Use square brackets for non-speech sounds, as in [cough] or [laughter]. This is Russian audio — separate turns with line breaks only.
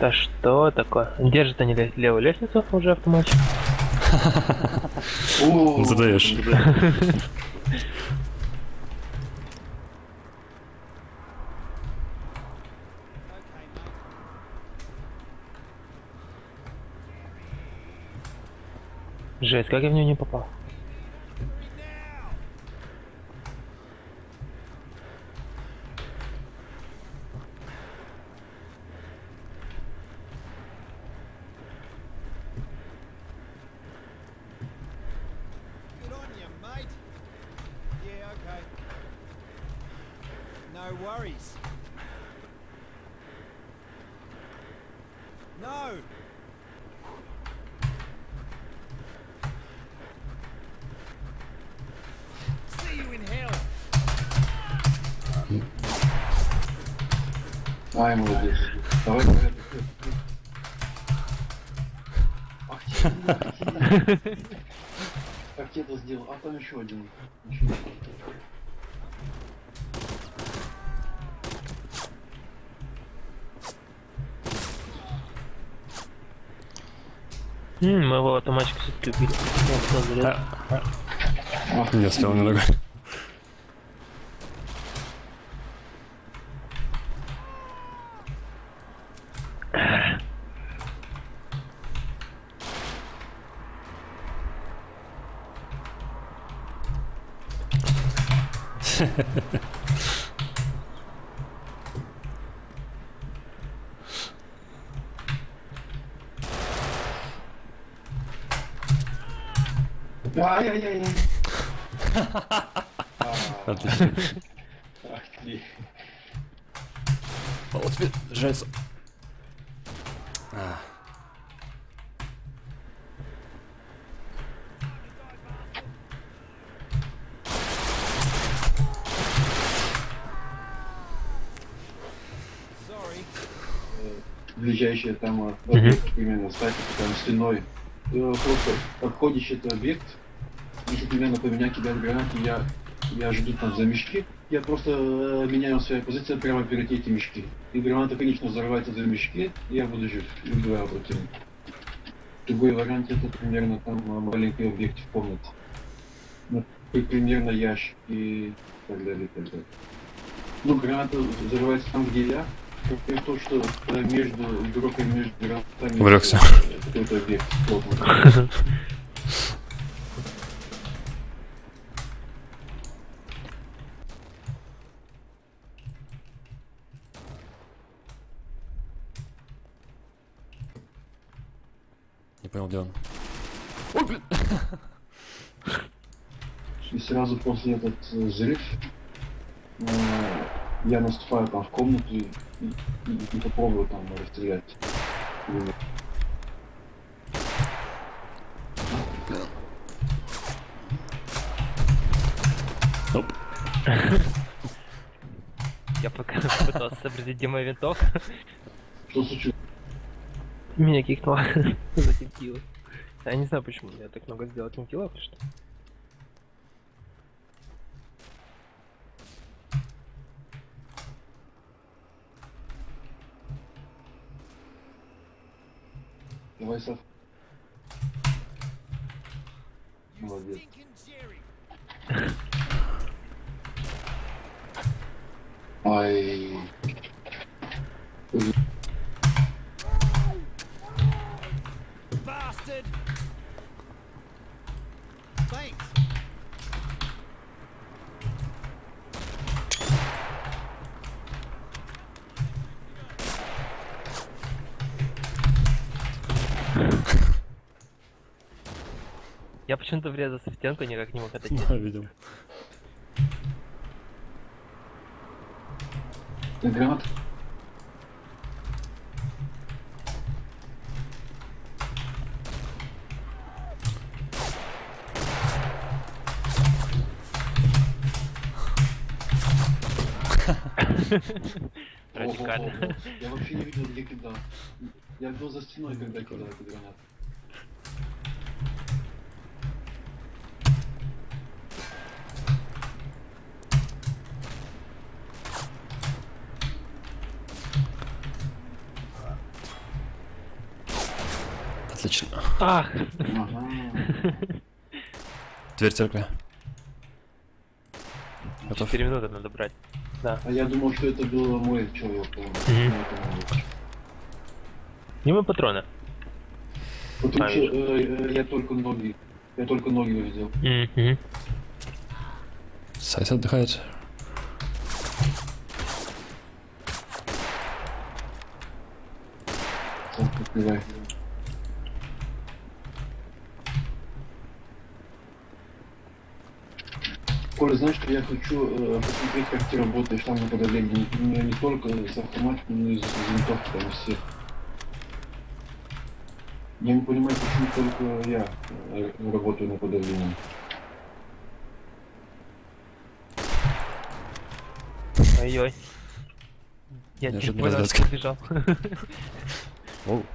Да что такое? Держит они ле- левую лестницу уже автоматчик.
О,
Задаешь.
Жесть, как я в нее не попал?
Worries. No! See you in hell!
Ай, молодец. Давай, [laughs] Как ты это сделал? А там еще один. Еще один.
М, моего автоматчика все-таки убили. Он залез.
Ах,
Не успел немного.
Ай-яй-яй.
Отлично.
Ах ты.
А вот тебе жается.
Ближайшая там
Мгм.
объект примерно статика там стеной. Э, Просто обходишь этот объект, если примерно по меня кидают гранаты, я, я жду там за мешки, я просто э, меняю свою позицию прямо перед эти мешки. И граната, конечно, взорвается за мешки, и я буду жив. И два противника. Другой вариант это примерно там а, маленький объект в комнате. Ну, при- примерно ящик и так далее, и так далее. Ну, граната взрывается там, где я. При том, что э, между игроком и между гранатами...
Увлекся.
э, Какой-то объект
не [laughs] понял, где он.
И сразу после этот э, взрыв э, я наступаю там в комнату и, и, и- и попробую там расстрелять.
Оп.
Я пока [laughs] пытался сообразить, где моя винтовка.
Что случилось? [laughs]
Меня кикнуло за килл. Я не знаю, почему я так много или что.
Давай, Сав.
You
Молодец.
stinking
Я почему-то врезался в стенку, никак не мог отойти. [laughs]
Да, видел.
Гранат.
Радикально.
Я вообще не видел, где кидал. Я был за стеной, когда кидал эту гранату.
Отлично.
Ах!
Дверь церкви. Готов?
4 минуты надо брать. Да.
А я думал, что это был мой человек. мой.
Нема патрона.
Потому что э, я только ноги. Я только ноги увидел.
Угу.
Сайс отдыхает.
Сам Коля, знаешь, что я хочу э, посмотреть, как ты работаешь там на подавлении. Не, не только с автоматикой, но и с винтовкой там все. Я не понимаю, почему только я э, работаю на подавлении.
Ой-ой. Я чуть
Неожиданно
понял,